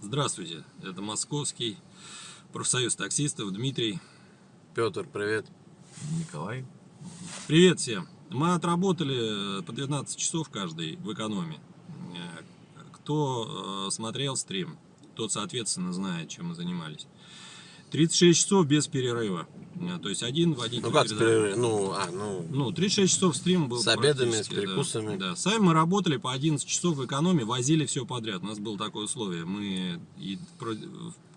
Здравствуйте, это Московский профсоюз таксистов Дмитрий. Петр, привет. Николай. Привет всем. Мы отработали по 12 часов каждый в экономе. Э, Кто э, смотрел стрим, тот, соответственно, знает, чем мы занимались. 36 часов без перерыва. Э, То есть один водитель... Ну как перерыв? Ну, а, ну, Ну, 36 часов стрим был С обедами, с практически, да. перекусами. Да. Сами мы работали по 11 часов в экономе, возили все подряд. У нас было такое условие. Мы и,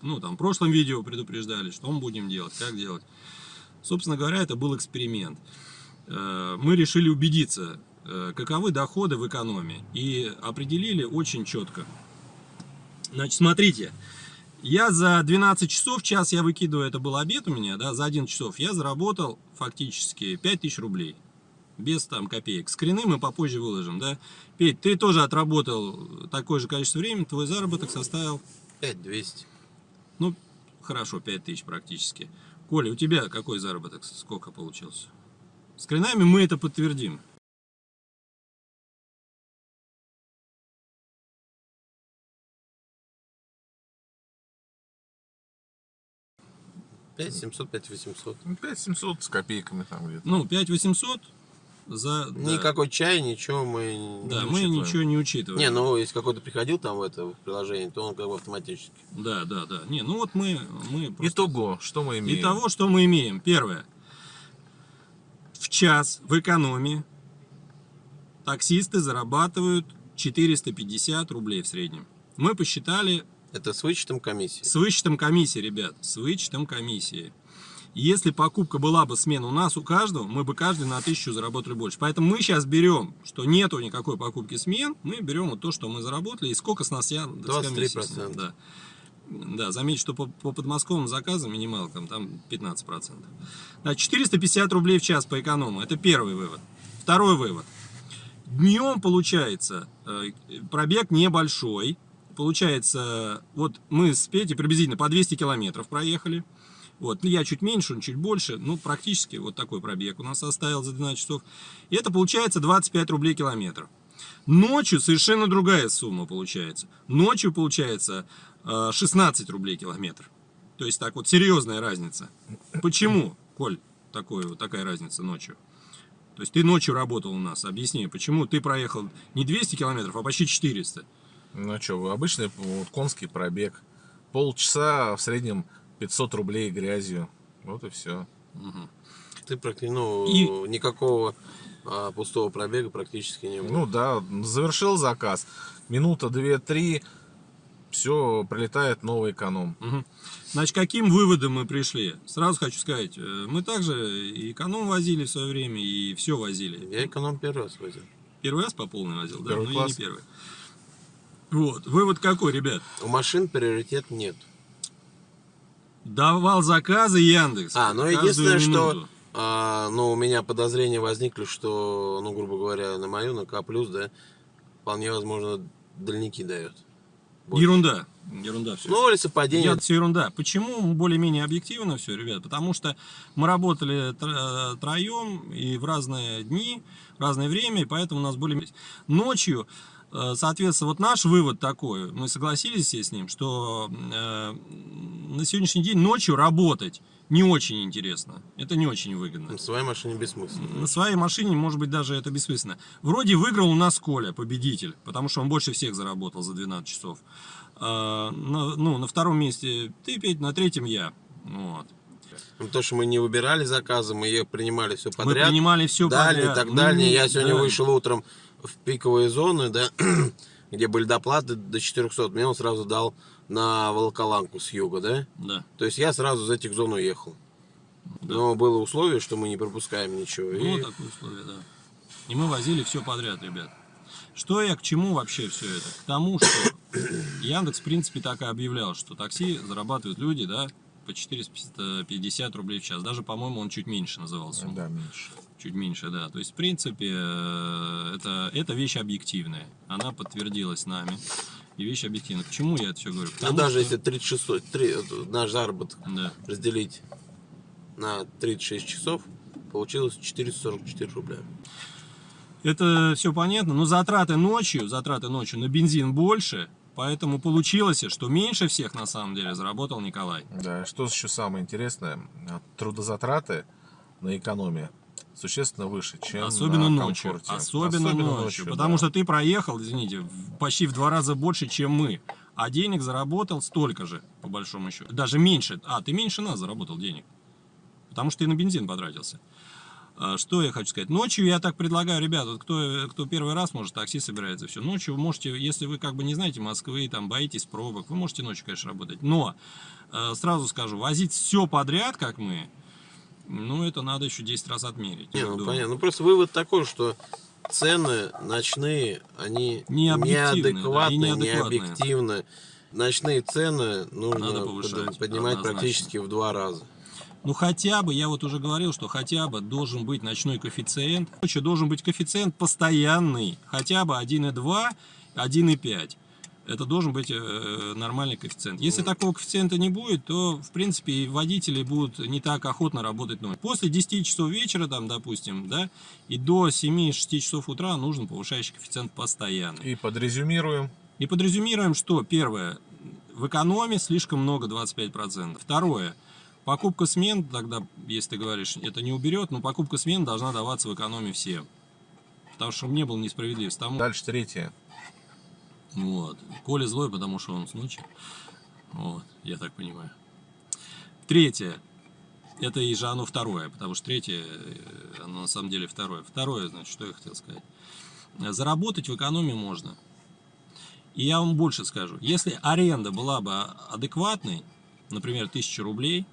ну, там, в прошлом видео предупреждали, что мы будем делать, как делать. Собственно говоря, это был эксперимент. Э, Мы решили убедиться, э, каковы доходы в экономе. И определили очень четко. Значит, смотрите. Я за 12 часов, час я выкидываю, это был обед у меня, да, за 11 часов я заработал фактически 5000 рублей. Без там копеек. Скрины мы попозже выложим, да. Петь, ты тоже отработал такое же количество времени, твой заработок составил, 5200. ну, хорошо, 5000 практически. Коля, у тебя какой заработок, сколько получился? Скринами мы это подтвердим. Пять 700, 5 800. Ну, 5700 с копейками там где-то. Ну, 5800 за... да. Никакой чай, ничего мы Да, не мы учитываем. ничего не учитываем. Не, ну если какой-то приходил там в это в приложение, то он как бы автоматически. Да, да, да. Не, ну вот мы, мы просто- Итого, что мы имеем? Итого, что мы имеем. Первое. В час в экономии таксисты зарабатывают 450 рублей в среднем. Мы посчитали Это с вычетом комиссии. с вычетом комиссии, ребят, с вычетом комиссии. Если покупка была бы смена у нас, у каждого, мы бы каждый на тысячу заработали больше. Поэтому мы сейчас берем, что нету никакой покупки смен, мы берем вот то, что мы заработали, и сколько с нас я... с 23%. комиссией, Да. Да, заметьте, что по, по подмосковным заказам минималкам там 15%. Да, 450 рублей в час по эконому. Это первый вывод. Второй вывод. Днем получается э, пробег небольшой. Получается, вот мы с Петей приблизительно по 200 километров проехали. Вот, ну, я чуть меньше, он чуть больше. Ну, практически вот такой пробег у нас составил за 12 часов. И это получается 25 рублей километр. Ночью совершенно другая сумма получается. Ночью получается э, 16 рублей километр. То есть так вот серьезная разница. Почему, Коль, такое, вот такая разница ночью? То есть ты ночью работал у нас. Объясни, почему ты проехал не 200 километров, а почти 400? Ну что, обычный вот, конский пробег. Полчаса в среднем 500 рублей грязью. Вот и все. Ты практически, ну, И- никакого а, пустого пробега практически не было. Ну да, завершил заказ. Минута, две, три. Все, прилетает новый эконом. Мгм. Значит, каким выводом мы пришли? Сразу хочу сказать, э, мы также и эконом возили в свое время, и все возили. Я эконом первый раз возил. Первый раз по полной возил, да? Первый Ну, я не класс. первый. Вот, вывод какой, ребят? У машин приоритет нет. Давал заказы Яндекс. А, ну единственное, что минуту. а, ну, у меня подозрения возникли, что, ну, грубо говоря, на мою, на К+, да, вполне возможно, дальники дает. больше. Ерунда. Ерунда все. Ну, или совпадение. Я, все ерунда. Почему более-менее объективно все, ребят? Потому что мы работали тро- троем и в разные дни, в разное время, и поэтому у нас более... Ночью, э, соответственно, вот наш вывод такой, мы согласились все с ним, что э, на сегодняшний день ночью работать не очень интересно. Это не очень выгодно. На своей машине бессмысленно. На своей машине, может быть, даже это бессмысленно. Вроде выиграл у нас Коля, победитель, потому что он больше всех заработал за 12 часов. А, на, ну, на втором месте ты, Петь, на третьем я. Вот. Ну, то, что мы не выбирали заказы, мы их принимали все подряд. Мы принимали все дальние, подряд. так дальние. не- Я сегодня да. вышел утром в пиковые зоны, да, где были доплаты до 400. Мне он сразу дал на Волоколамку с юга, да. Да. То есть я сразу из этих зон уехал. Но было условие, что мы не пропускаем ничего. Ну, И вот такое условие, да. И мы возили все подряд, ребят. Что я к чему вообще все это? К тому, что Яндекс, в принципе, так и объявлял, что такси зарабатывают люди, да, по 450 рублей в час. Даже, по-моему, он чуть меньше называл сумму. Да, меньше. Чуть меньше, да. То есть, в принципе, э, это, это вещь объективная. Она подтвердилась нами. И вещь объективная. Почему я это все говорю? ну, Потому даже что- если 36, три- вот наш заработок Да. разделить на 36 часов, получилось 444 рубля. Это все понятно, но затраты ночью, затраты ночью на бензин больше, поэтому получилось, что меньше всех на самом деле заработал Николай. Да, что еще самое интересное, трудозатраты на экономии существенно выше, чем Особенно на ночью. комфорте. Особенно, ночью. Потому да. что ты проехал, извините, почти в два раза больше, чем мы. А денег заработал столько же, по большому счету. Даже меньше. А, ты меньше нас заработал денег. Потому что ты на бензин потратился. А, Что я хочу сказать? Ночью я так предлагаю, ребят, вот кто, кто первый раз, может, такси собирается, все. Ночью вы можете, если вы как бы не знаете Москвы, там, боитесь пробок, вы можете ночью, конечно, работать. Но, э, сразу скажу, возить все подряд, как мы, ну, это надо еще 10 раз отмерить. Не, ну понятно. Ну просто вывод такой, что цены ночные, они Не объективны, да, неадекватны, не объективны. Ночные цены нужно Надо повышать, поднимать однозначно. практически в два раза. Ну хотя бы, я вот уже говорил, что хотя бы должен быть ночной коэффициент. Короче, должен быть коэффициент постоянный. Хотя бы 1,2, 1,5. Это должен быть э, нормальный коэффициент. Если такого коэффициента не будет, то, в принципе, и водители будут не так охотно работать ночью. После 10 часов вечера, там, допустим, да, и до 7-6 часов утра нужен повышающий коэффициент постоянный. И подрезюмируем. И подрезюмируем, что первое, в экономе слишком много, 25%. Второе, покупка смен, тогда, если ты говоришь, это не уберет, но покупка смен должна даваться в экономе всем. Потому что не было несправедливости. Тому, Дальше третье. Вот. Коля злой, потому что он с ночи. Вот, я так понимаю. Третье. Это и же оно второе, потому что третье, э, оно на самом деле второе. Второе, значит, что я хотел сказать. Заработать в экономе можно. И я вам больше скажу. Если аренда была бы адекватной, например, 1000 рублей,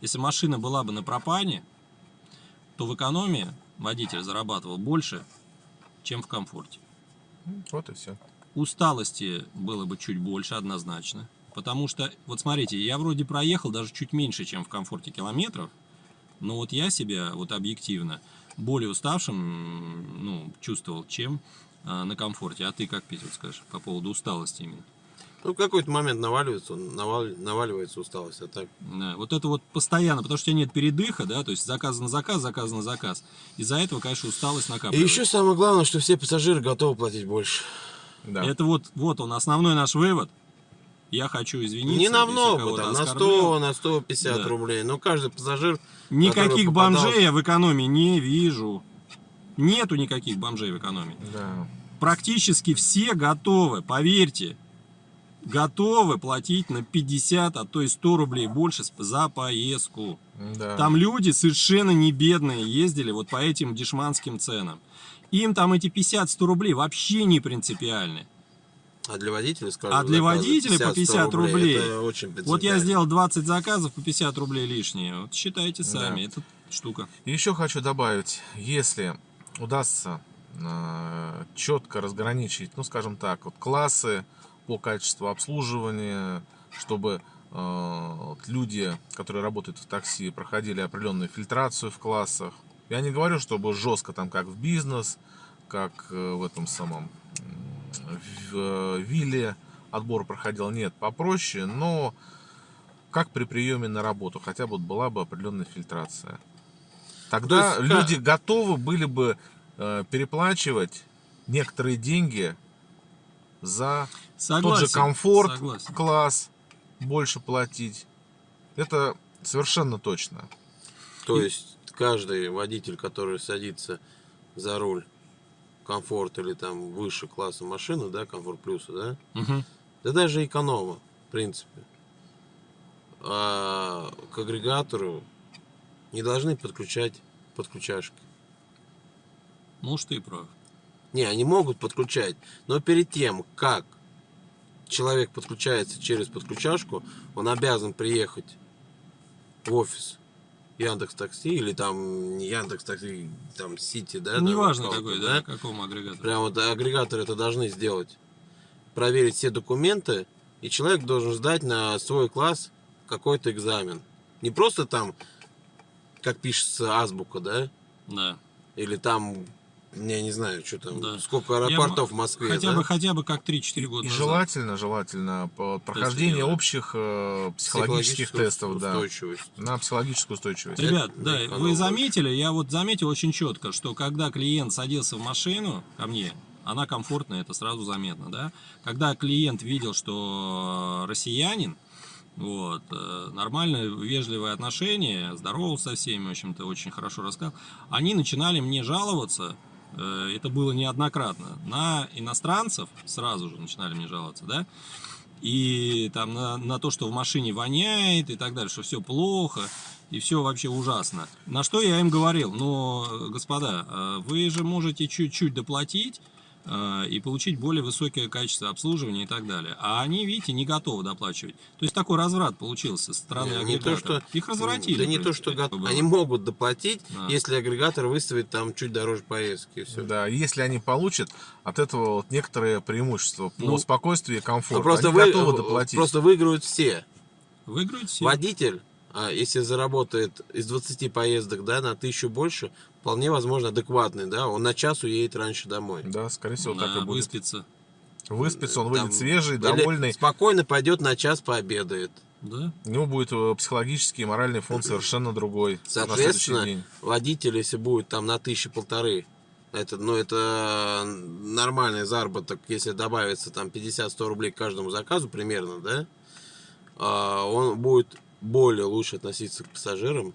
если машина была бы на пропане, то в экономии водитель зарабатывал больше, чем в комфорте. Вот и все. Усталости было бы чуть больше, однозначно. Потому что, вот смотрите, я вроде проехал даже чуть меньше, чем в комфорте километров, но вот я себя вот объективно более уставшим ну, чувствовал, чем а, на комфорте. А ты как, Петя, вот скажешь по поводу усталости именно? Ну, в какой-то момент наваливается, навал- наваливается усталость, а так Да, вот это вот постоянно, потому что у тебя нет передыха, да, то есть заказ на заказ, заказ на заказ. Из-за этого, конечно, усталость И накапливается. еще самое главное, что все пассажиры готовы платить больше. Да. Это вот, вот он, основной наш вывод. Я хочу извиниться. Не намного, кого-то там, на оскорбил. 100, на 150 Да. рублей. Но каждый пассажир... Никаких попадался- бомжей я в экономии не вижу. Нету никаких бомжей в экономии. Да. Практически все готовы, поверьте, готовы платить на 50, а то и 100 рублей больше за поездку. Да. Там люди совершенно не бедные ездили вот по этим дешманским ценам. Им там эти 50-100 рублей вообще не принципиальны. А для водителя, скажем, А для заказа водителя по 50 рублей. Это очень Вот я сделал 20 заказов по 50 рублей лишние. Вот считайте сами, Да. это штука. И еще хочу добавить, если удастся э, четко разграничить, ну скажем так, вот классы по качеству обслуживания, чтобы э, люди, которые работают в такси, проходили определенную фильтрацию в классах. Я не говорю, чтобы жестко там, как в бизнес, как э, в этом самом в э, вилле отбор проходил. Нет, попроще, но как при приеме на работу, хотя бы была бы определенная фильтрация. Тогда То есть, люди готовы были бы э, переплачивать некоторые деньги за Согласен. тот же комфорт, Согласен. класс, больше платить. Это совершенно точно. То есть каждый водитель, который садится за руль комфорт или там выше класса машины, да, комфорт плюса, да, Мгм. да даже эконома, в принципе, а к агрегатору не должны подключать подключашки. Может, ты и прав. Не, они могут подключать, но перед тем, как человек подключается через подключашку, он обязан приехать в офис Яндекс Такси или там не Яндекс Такси, там Сити, да? там Неважно какого-то, какой, да, какому агрегатору. Прям вот агрегаторы это должны сделать. Проверить все документы, и человек должен сдать на свой класс какой-то экзамен. Не просто там, как пишется азбука, да? Да. Или там Я не знаю, что там, Да. сколько Я аэропортов м- в Москве, Хотя да? бы, хотя бы как 3-4 года И назад. желательно, желательно по- прохождение делать. общих э, психологических тестов, да, на психологическую устойчивость. Ребят, Это да, вы больше. заметили, я вот заметил очень четко, что когда клиент садился в машину ко мне, она комфортная, это сразу заметно, да. Когда клиент видел, что э, россиянин, вот, э, нормальное, вежливое отношение, здоровался со всеми, в общем-то, очень хорошо рассказал, они начинали мне жаловаться, это было неоднократно, на иностранцев, сразу же начинали мне жаловаться, да, и там на, на то, что в машине воняет и так далее, что все плохо и все вообще ужасно. На что я им говорил, ну, господа, э, вы же можете чуть-чуть доплатить э, и получить более высокое качество обслуживания и так далее. А они, видите, не готовы доплачивать. То есть такой разврат получился со стороны Не, не то, агрегатора. что... Их развратили. Да не то, что принципе, го- было. Они могут доплатить, Да. если агрегатор выставит там чуть дороже поездки. и всё. Да, если они получат от этого вот некоторые преимущества по Ну, спокойствию и Ну, комфорту, просто, они вы- готовы доплатить. просто выиграют все. Выиграют все. Водитель, если заработает из 20 поездок да, на тысячу больше, вполне возможно адекватный, да, он на час уедет раньше домой. Да, скорее всего, так и будет. выспится. Выспится, он Там, выйдет свежий, или довольный. Спокойно пойдет на час пообедает. Да. У него будет э, психологический и моральный фон совершенно другой Соответственно, день. водитель, если будет там на тысячи полторы, это, ну, это нормальный заработок, если добавится там 50-100 рублей к каждому заказу примерно, да, а, он будет более лучше относиться к пассажирам,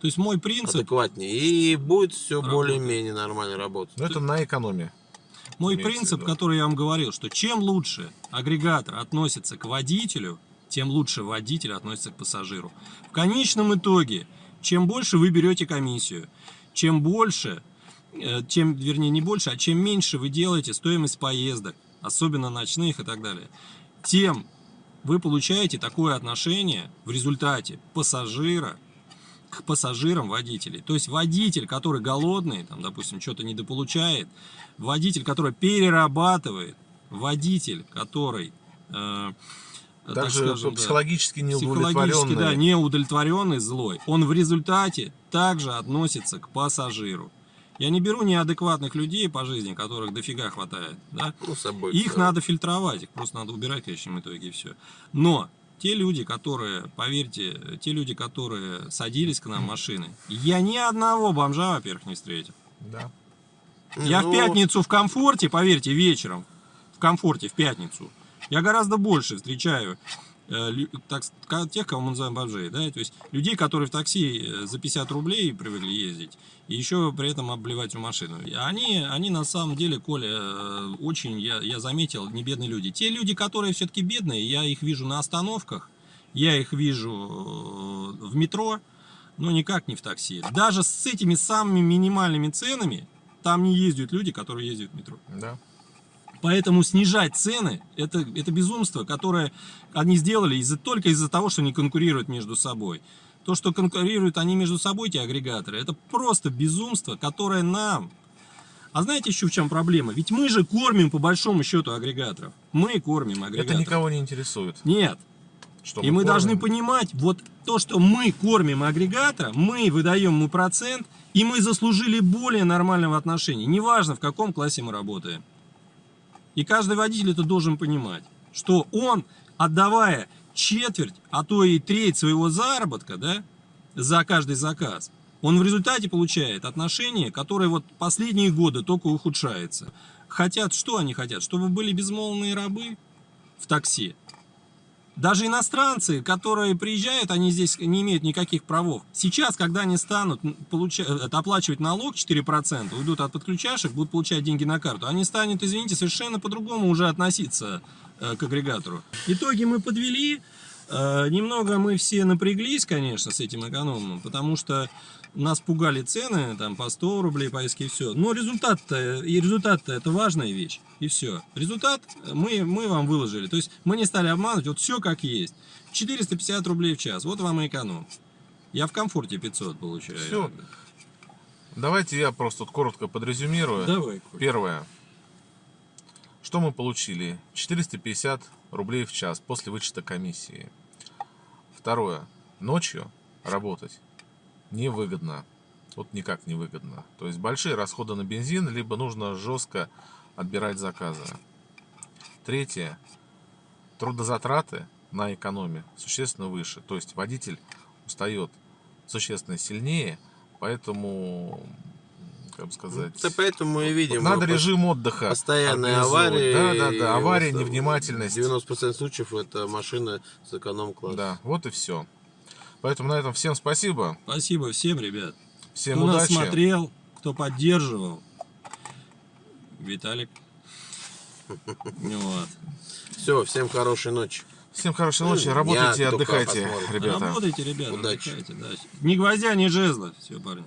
То есть мой принцип, адекватнее, и будет все более-менее нормально работать. Но это на экономии. Мой принцип, виду. который я вам говорил, что чем лучше агрегатор относится к водителю, тем лучше водитель относится к пассажиру. В конечном итоге, чем больше вы берете комиссию, чем больше, э, чем, вернее, не больше, а чем меньше вы делаете стоимость поездок, особенно ночных и так далее, тем вы получаете такое отношение в результате пассажира к пассажирам водителей. То есть водитель, который голодный, там, допустим, что-то недополучает, водитель, который перерабатывает, водитель, который, э, так Также скажем, да, психологически психологически, неудовлетворенный. да, неудовлетворенный, злой, он в результате также относится к пассажиру. Я не беру неадекватных людей по жизни, которых дофига хватает, да, Ну, собой. их всё. надо фильтровать, их просто надо убирать в конечном итоге и все. Но те люди, которые, поверьте, те люди, которые садились к нам в машины, я ни одного бомжа, во-первых, не встретил. Да. Я Ну, в пятницу в комфорте, поверьте, вечером, в комфорте в пятницу, я гораздо больше встречаю так, ска- тех, кого мы называем бомжей, да, то есть людей, которые в такси э, за 50 рублей привыкли ездить, и еще при этом обливать в машину. Они, они на самом деле, Коля, э, очень, я, я заметил, не бедные люди. Те люди, которые все-таки бедные, я их вижу на остановках, я их вижу э, в метро, но никак не в такси. Даже с этими самыми минимальными ценами там не ездят люди, которые ездят в метро. Да. Поэтому снижать цены это, это безумство, которое они сделали из-за, только из-за того, что они конкурируют между собой. То, что конкурируют они между собой, эти агрегаторы, это просто безумство, которое нам... А знаете еще в чем проблема? Ведь мы же кормим по большому счету агрегаторов. Мы кормим Это агрегаторов. никого не интересует. Нет. Что И мы кормим. должны понимать, вот то, что мы кормим агрегатора, мы выдаем ему процент, и мы заслужили более нормального отношения. Неважно, в каком классе мы работаем. И каждый водитель это должен понимать, что он, отдавая четверть, а то и треть своего заработка, да, за каждый заказ, он в результате получает отношение, которое вот последние годы только ухудшается. Хотят, что они хотят? Чтобы были безмолвные рабы в такси. Даже иностранцы, которые приезжают, они здесь не имеют никаких правов. Сейчас, когда они станут получа- э, оплачивать налог 4%, уйдут от подключашек, будут получать деньги на карту, они станут, извините, совершенно по-другому уже относиться э, к агрегатору. Итоги мы подвели. Э, Немного мы все напряглись, конечно, с этим экономным, потому что нас пугали цены, там, по 100 рублей поиски и все. Но результат-то, и результат-то это важная вещь. И все. Результат мы, мы вам выложили. То есть мы не стали обманывать, вот все как есть. 450 рублей в час, вот вам и эконом. Я в комфорте 500 получаю. Всё. Давайте я просто коротко подрезюмирую. Давай, Коль. Первое. Что мы получили? 450 рублей в час после вычета комиссии. Второе. Ночью работать невыгодно. вот никак не выгодно. То есть большие расходы на бензин, либо нужно жестко отбирать заказы. Третье. Трудозатраты на экономе существенно выше. То есть водитель устает существенно сильнее, поэтому, как бы сказать, Да поэтому и видим. надо э, режим отдыха. Постоянные аварии. Да, да, да. Авария, вот, э, невнимательность. 90% случаев это машина с эконом-класса. Да, вот и все. Поэтому на этом всем спасибо. Спасибо всем, ребят. Всем кто нас удачи. смотрел, кто поддерживал. Виталик. Вот. Все, всем хорошей ночи. Всем хорошей ночи. Ну, Работайте и я отдыхайте, ребята. Работайте, ребята, Удачи. отдыхайте, да. Ни гвоздя, ни жезла. Все, парни.